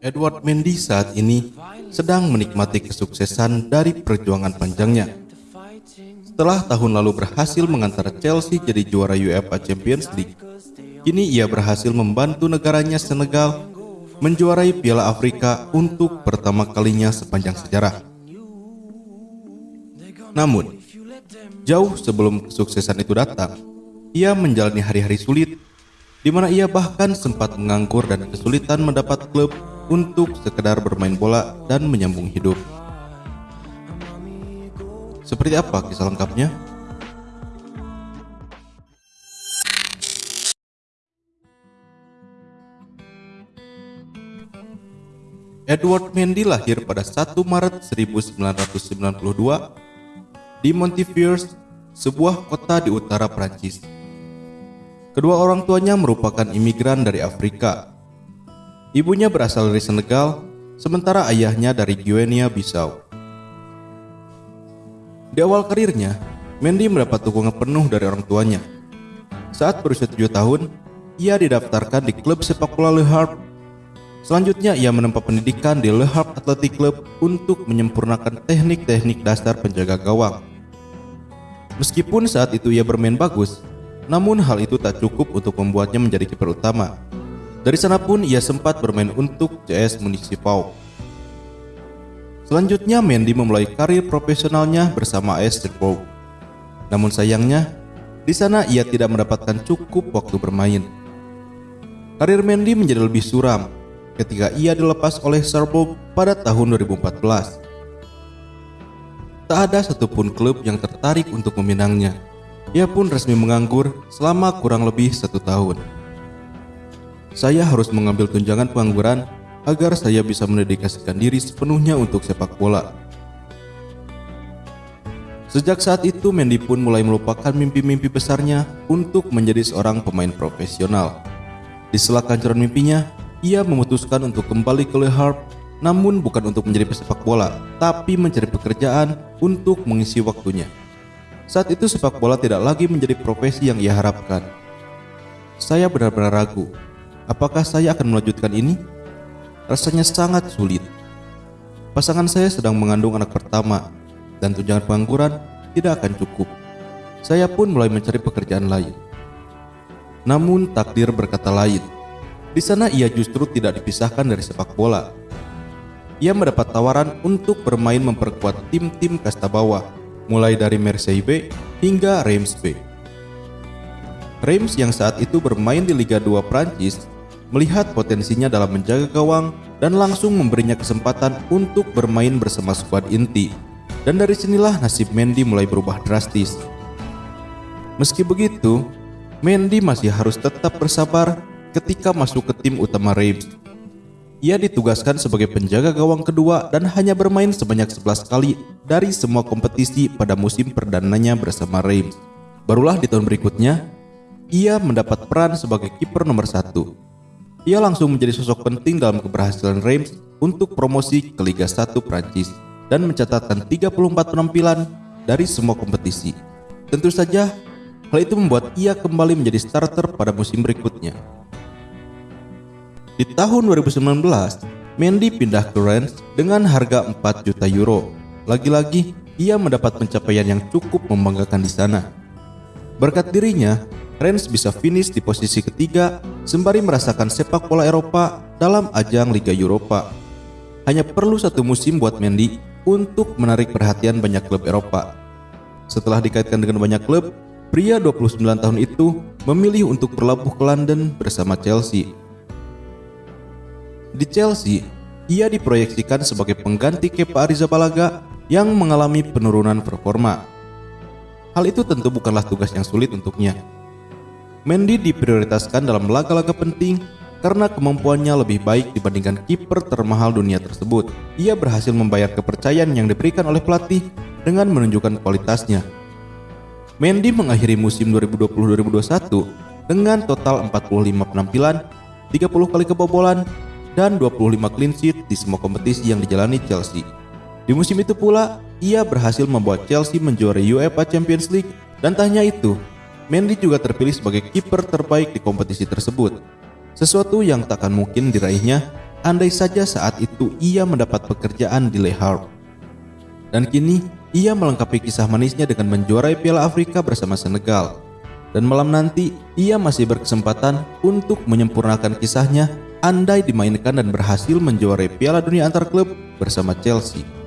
Edward Mendy saat ini sedang menikmati kesuksesan dari perjuangan panjangnya. Setelah tahun lalu berhasil mengantar Chelsea jadi juara UEFA Champions League, kini ia berhasil membantu negaranya Senegal menjuarai Piala Afrika untuk pertama kalinya sepanjang sejarah. Namun, jauh sebelum kesuksesan itu datang, ia menjalani hari-hari sulit di mana ia bahkan sempat menganggur dan kesulitan mendapat klub untuk sekedar bermain bola dan menyambung hidup. Seperti apa kisah lengkapnya? Edward Mendy lahir pada 1 Maret 1992 di Montifiors, sebuah kota di utara Prancis. Kedua orang tuanya merupakan imigran dari Afrika Ibunya berasal dari Senegal, sementara ayahnya dari Guinea Bissau. Di awal karirnya, Mendy mendapat dukungan penuh dari orang tuanya. Saat berusia 7 tahun, ia didaftarkan di klub sepak bola Le Havre. Selanjutnya, ia menempuh pendidikan di Le Havre Athletic Club untuk menyempurnakan teknik-teknik dasar penjaga gawang. Meskipun saat itu ia bermain bagus, namun hal itu tak cukup untuk membuatnya menjadi kiper utama. Dari sana pun ia sempat bermain untuk CS Municipal. Selanjutnya Mendy memulai karir profesionalnya bersama AS Strasbourg. Namun sayangnya, di sana ia tidak mendapatkan cukup waktu bermain. Karir Mendy menjadi lebih suram ketika ia dilepas oleh Strasbourg pada tahun 2014. Tak ada satupun klub yang tertarik untuk meminangnya. Ia pun resmi menganggur selama kurang lebih satu tahun saya harus mengambil tunjangan pengangguran agar saya bisa mendedikasikan diri sepenuhnya untuk sepak bola. Sejak saat itu, Mendy pun mulai melupakan mimpi-mimpi besarnya untuk menjadi seorang pemain profesional. Di sela kancuran mimpinya, ia memutuskan untuk kembali ke Le Havre, namun bukan untuk menjadi pesepak bola, tapi mencari pekerjaan untuk mengisi waktunya. Saat itu sepak bola tidak lagi menjadi profesi yang ia harapkan. Saya benar-benar ragu Apakah saya akan melanjutkan ini? Rasanya sangat sulit. Pasangan saya sedang mengandung anak pertama dan tunjangan pengangguran tidak akan cukup. Saya pun mulai mencari pekerjaan lain. Namun takdir berkata lain. Di sana ia justru tidak dipisahkan dari sepak bola. Ia mendapat tawaran untuk bermain memperkuat tim-tim kasta bawah, mulai dari Marseille B hingga Reims B. Reims yang saat itu bermain di Liga 2 Prancis melihat potensinya dalam menjaga gawang dan langsung memberinya kesempatan untuk bermain bersama skuad inti. Dan dari sinilah nasib Mendy mulai berubah drastis. Meski begitu, Mendy masih harus tetap bersabar ketika masuk ke tim utama Reims. Ia ditugaskan sebagai penjaga gawang kedua dan hanya bermain sebanyak 11 kali dari semua kompetisi pada musim perdananya bersama Reims. Barulah di tahun berikutnya, ia mendapat peran sebagai kiper nomor satu ia langsung menjadi sosok penting dalam keberhasilan Reims untuk promosi ke Liga 1 Prancis dan mencatatkan 34 penampilan dari semua kompetisi. Tentu saja, hal itu membuat ia kembali menjadi starter pada musim berikutnya. Di tahun 2019, Mendy pindah ke Rennes dengan harga 4 juta euro. Lagi-lagi, ia mendapat pencapaian yang cukup membanggakan di sana. Berkat dirinya, Rennes bisa finish di posisi ketiga sembari merasakan sepak bola Eropa dalam ajang Liga Eropa. Hanya perlu satu musim buat Mendy untuk menarik perhatian banyak klub Eropa. Setelah dikaitkan dengan banyak klub, pria 29 tahun itu memilih untuk berlabuh ke London bersama Chelsea. Di Chelsea, ia diproyeksikan sebagai pengganti Kepa Arrizabalaga yang mengalami penurunan performa. Hal itu tentu bukanlah tugas yang sulit untuknya Mendy diprioritaskan dalam laga-laga penting karena kemampuannya lebih baik dibandingkan kiper termahal dunia tersebut. Ia berhasil membayar kepercayaan yang diberikan oleh pelatih dengan menunjukkan kualitasnya. Mendy mengakhiri musim 2020-2021 dengan total 45 penampilan, 30 kali kebobolan, dan 25 clean sheet di semua kompetisi yang dijalani Chelsea. Di musim itu pula, ia berhasil membuat Chelsea menjuarai UEFA Champions League dan tak itu, Mendy juga terpilih sebagai kiper terbaik di kompetisi tersebut. Sesuatu yang takkan mungkin diraihnya andai saja saat itu ia mendapat pekerjaan di Le Havre. Dan kini ia melengkapi kisah manisnya dengan menjuarai Piala Afrika bersama Senegal. Dan malam nanti ia masih berkesempatan untuk menyempurnakan kisahnya andai dimainkan dan berhasil menjuarai Piala Dunia antar klub bersama Chelsea.